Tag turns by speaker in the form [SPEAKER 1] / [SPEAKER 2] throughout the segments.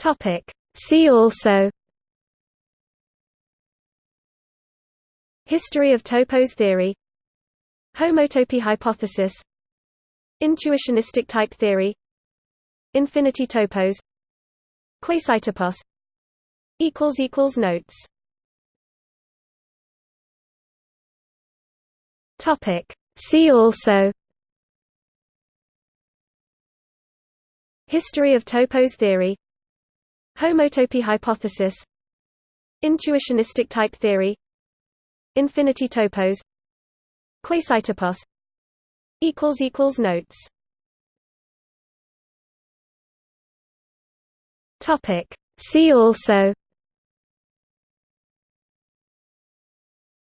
[SPEAKER 1] Topic. See also History of topos theory Homotopy hypothesis Intuitionistic type theory Infinity topos Quasitopos Notes Topic. See also History of topos theory Homotopy hypothesis Intuitionistic type theory Infinity topos Quasitopos Notes. Topic. See also.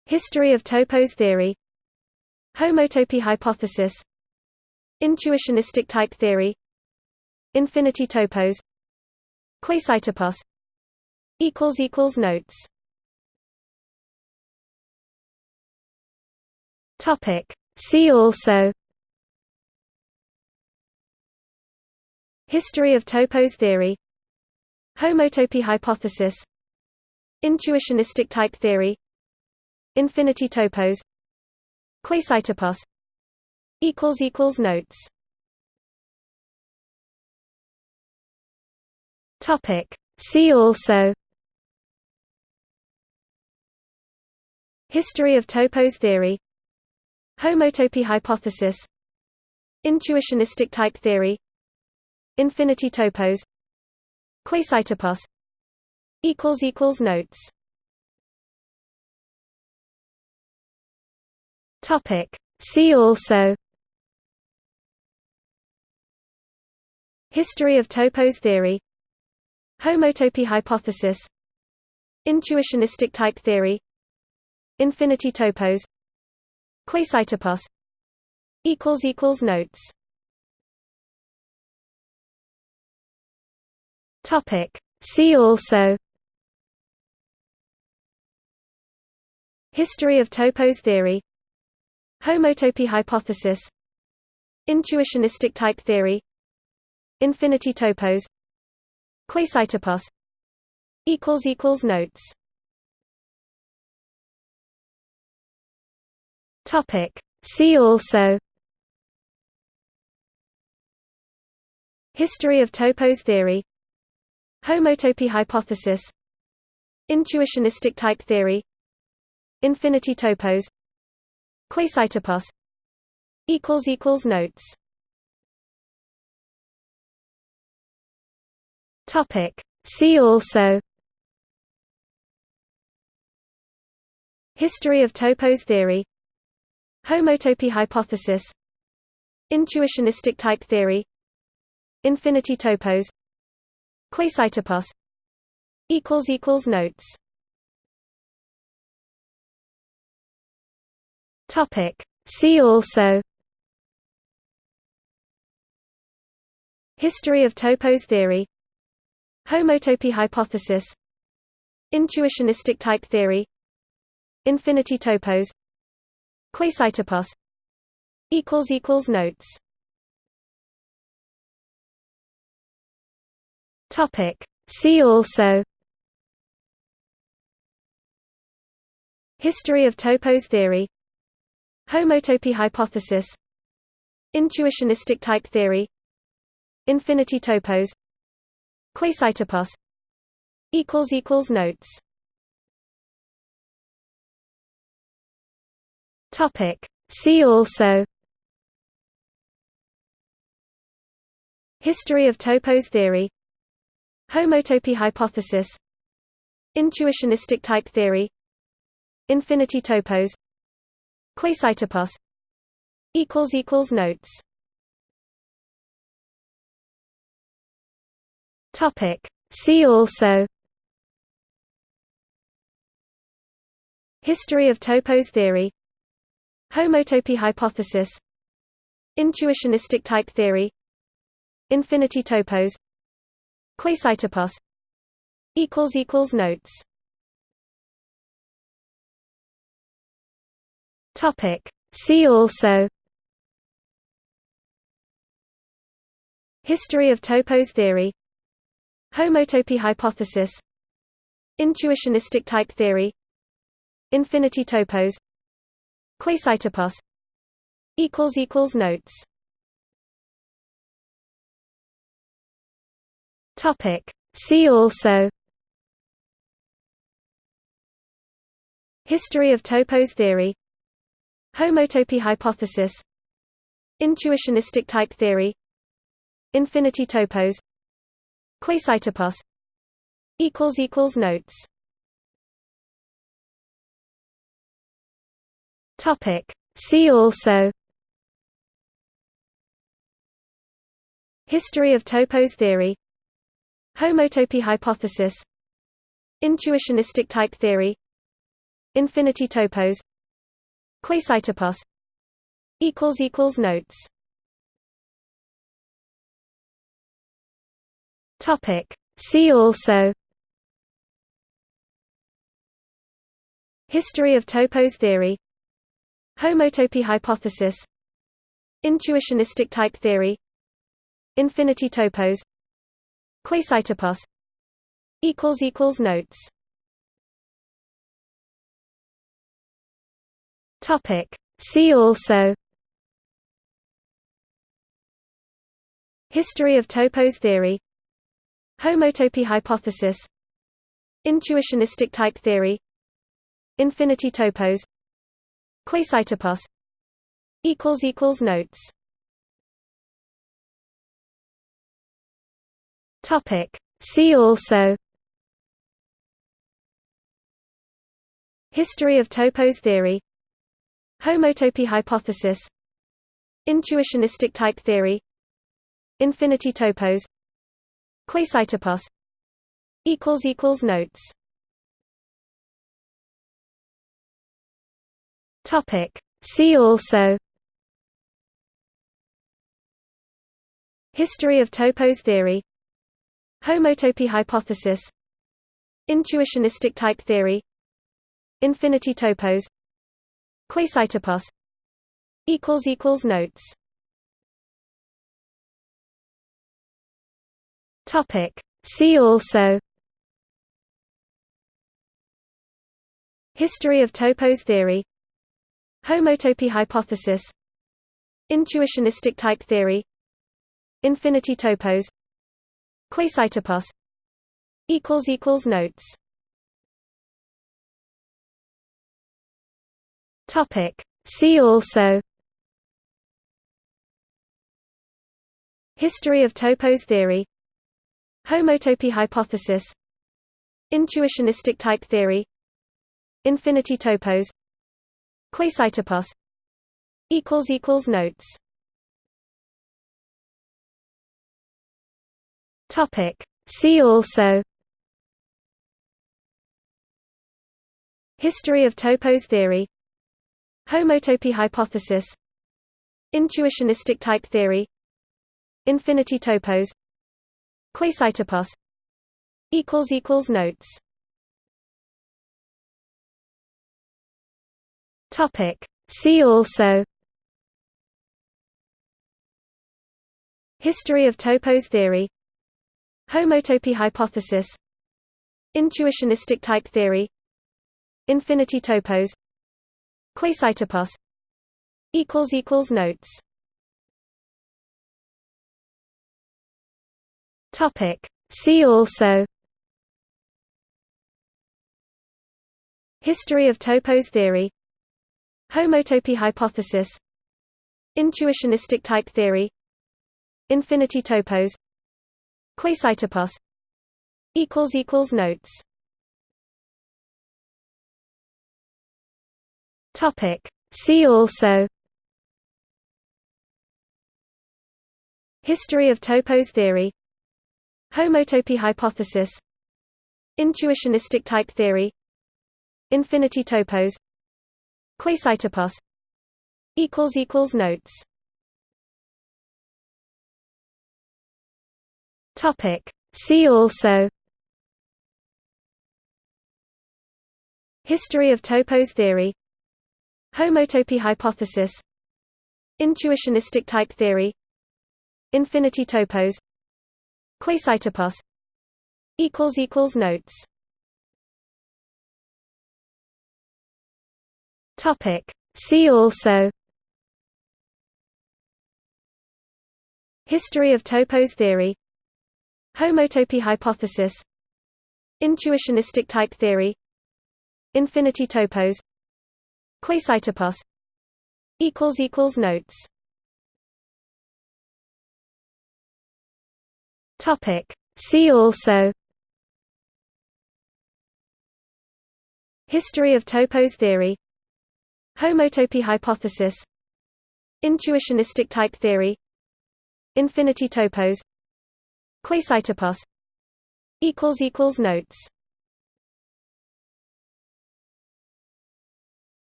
[SPEAKER 1] History of topos theory. Homotopy hypothesis. Intuitionistic type theory. Infinity topos Quasitopos Notes. Topic. See also. History of topos theory. Homotopy hypothesis. Intuitionistic type theory. Infinity topos. Quasitopos Notes Topic. See also History of topos theory Homotopy hypothesis Intuitionistic type theory Infinity topos Quasitopos Notes Topic. See also History of topos theory Homotopy hypothesis Intuitionistic type theory Infinity topos Quasitopos Notes. Topic. See also. History of topos theory. Homotopy hypothesis. Intuitionistic type theory. Infinity topos Quasitopos Notes. Topic. See also. History of topos theory. Homotopy hypothesis. Intuitionistic type theory. Infinity topos. Quasitopos Notes Topic. See also History of topos theory Homotopy hypothesis Intuitionistic type theory Infinity topos Quasitopos Notes Topic. See also History of topos theory Homotopy hypothesis Intuitionistic type theory Infinity topos Quasitopos Notes. Topic. See also. History of topos theory. Homotopy hypothesis. Intuitionistic type theory. Infinity topos Quasitopos Notes. Topic. See also. History of topos theory. Homotopy hypothesis. Intuitionistic type theory. Infinity topos. Quasitopos Notes Topic. See also History of topos theory Homotopy hypothesis Intuitionistic type theory Infinity topos Quasitopos Notes Topic. See also History of topos theory Homotopy hypothesis Intuitionistic type theory Infinity topos Quasitopos Notes. Topic. See also. History of topos theory. Homotopy hypothesis. Intuitionistic type theory. Infinity topos Quasitopos Notes. Topic. See also. History of topos theory. Homotopy hypothesis. Intuitionistic type theory. Infinity topos. Quasitopos Notes Topic. See also History of topos theory Homotopy hypothesis Intuitionistic type theory Infinity topos Quasitopos Notes. Topic. See also History of topos theory Homotopy hypothesis Intuitionistic type theory Infinity topos Quasitopos Notes. Topic. See also. History of topos theory. Homotopy hypothesis. Intuitionistic type theory. Infinity topos Quasitopos Notes. Topic. See also. History of topos theory. Homotopy hypothesis. Intuitionistic type theory. Infinity topos. Quasitopos Notes Topic. See also History of topos theory Homotopy hypothesis Intuitionistic type theory Infinity topos Quasitopos Notes. Topic. See also History of topos theory Homotopy hypothesis Intuitionistic type theory Infinity topos Quasitopos Notes. Topic. See also. History of topos theory. Homotopy hypothesis. Intuitionistic type theory. Infinity topos Quasitopos Notes. Topic. See also. History of topos theory. Homotopy hypothesis. Intuitionistic type theory. Infinity topos. Quasitopos Notes Topic. See also History of topos theory Homotopy hypothesis Intuitionistic type theory Infinity topos Quasitopos Notes. Topic. See also History of topos theory Homotopy hypothesis Intuitionistic type theory Infinity topos Quasitopos Notes. Topic. See also. History of topos theory. Homotopy hypothesis. Intuitionistic type theory. Infinity topos Quasitopos equals equals notes. Topic. See also. History of topos theory. Homotopy hypothesis. Intuitionistic type theory. Infinity topos. Quasitopos equals equals notes topic. See also History of topos theory Homotopy hypothesis Intuitionistic type theory Infinity topos Quasitopos Notes.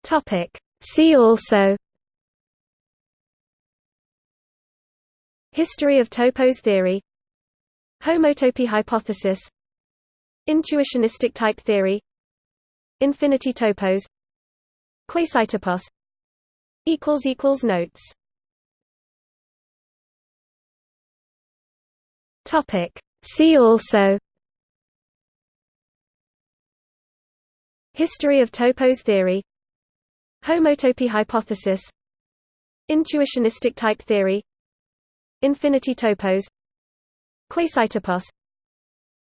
[SPEAKER 1] Topic. See also History of topos theory Homotopy hypothesis Intuitionistic type theory Infinity topos Quasitopos notes. Topic. See also. History of topos theory. Homotopy hypothesis. Intuitionistic type theory. Infinity topos Quasitopos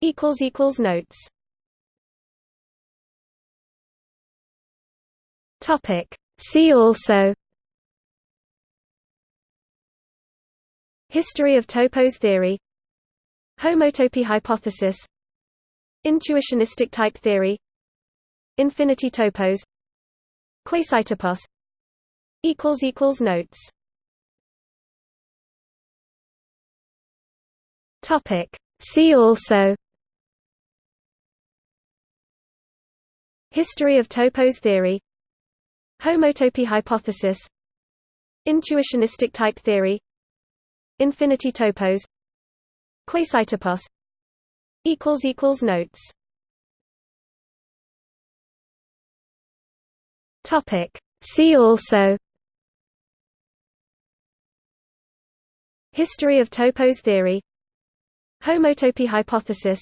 [SPEAKER 1] equals equals notes. Topic. See also. History of topos theory. Homotopy hypothesis. Intuitionistic type theory. Infinity topos. Quasitopos equals equals notes Topic. See also History of topos theory Homotopy hypothesis Intuitionistic type theory Infinity topos Quasitopos equals equals notes. Topic. See also History of topos theory Homotopy hypothesis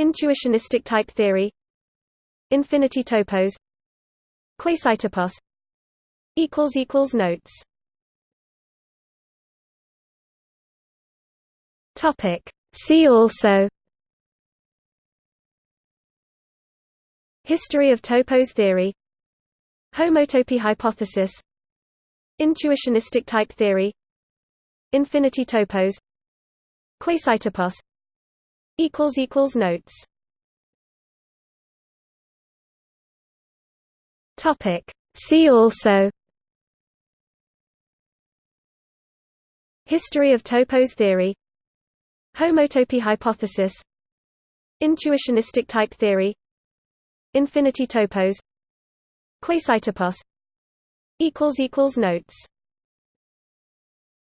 [SPEAKER 1] Intuitionistic type theory Infinity topos Quasitopos notes. Topic. See also. History of topos theory. Homotopy hypothesis. Intuitionistic type theory. Infinity topos Quasitopos equals equals notes. Topic. See also. History of topos theory. Homotopy hypothesis. Intuitionistic type theory. Infinity topos. Quasitopos Notes